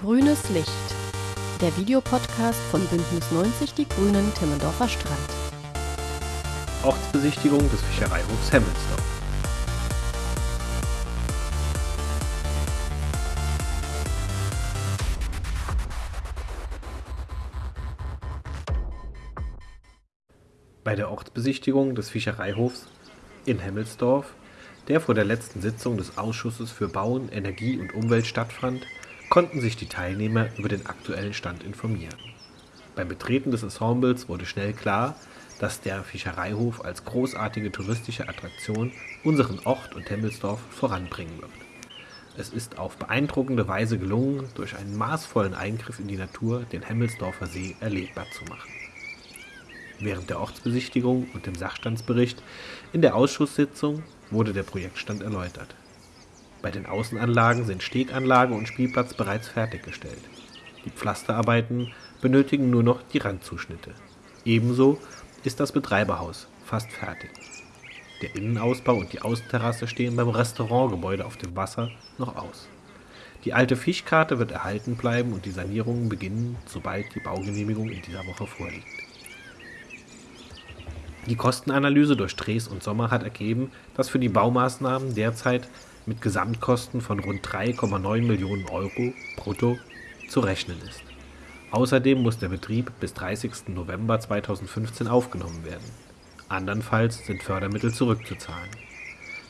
Grünes Licht. Der Videopodcast von Bündnis 90 Die Grünen Timmendorfer Strand. Ortsbesichtigung des Fischereihofs Hemmelsdorf. Bei der Ortsbesichtigung des Fischereihofs in Hemmelsdorf, der vor der letzten Sitzung des Ausschusses für Bauen, Energie und Umwelt stattfand, konnten sich die Teilnehmer über den aktuellen Stand informieren. Beim Betreten des Ensembles wurde schnell klar, dass der Fischereihof als großartige touristische Attraktion unseren Ort und Hemmelsdorf voranbringen wird. Es ist auf beeindruckende Weise gelungen, durch einen maßvollen Eingriff in die Natur den Hemmelsdorfer See erlebbar zu machen. Während der Ortsbesichtigung und dem Sachstandsbericht in der Ausschusssitzung wurde der Projektstand erläutert. Bei den Außenanlagen sind Steganlage und Spielplatz bereits fertiggestellt. Die Pflasterarbeiten benötigen nur noch die Randzuschnitte. Ebenso ist das Betreiberhaus fast fertig. Der Innenausbau und die Außenterrasse stehen beim Restaurantgebäude auf dem Wasser noch aus. Die alte Fischkarte wird erhalten bleiben und die Sanierungen beginnen, sobald die Baugenehmigung in dieser Woche vorliegt. Die Kostenanalyse durch Drees und Sommer hat ergeben, dass für die Baumaßnahmen derzeit mit Gesamtkosten von rund 3,9 Millionen Euro brutto zu rechnen ist. Außerdem muss der Betrieb bis 30. November 2015 aufgenommen werden. Andernfalls sind Fördermittel zurückzuzahlen.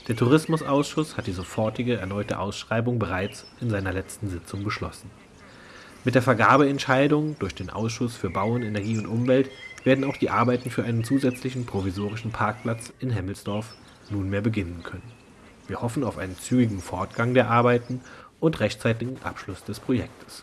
Der Tourismusausschuss hat die sofortige erneute Ausschreibung bereits in seiner letzten Sitzung beschlossen. Mit der Vergabeentscheidung durch den Ausschuss für Bauen, Energie und Umwelt werden auch die Arbeiten für einen zusätzlichen provisorischen Parkplatz in Hemmelsdorf nunmehr beginnen können. Wir hoffen auf einen zügigen Fortgang der Arbeiten und rechtzeitigen Abschluss des Projektes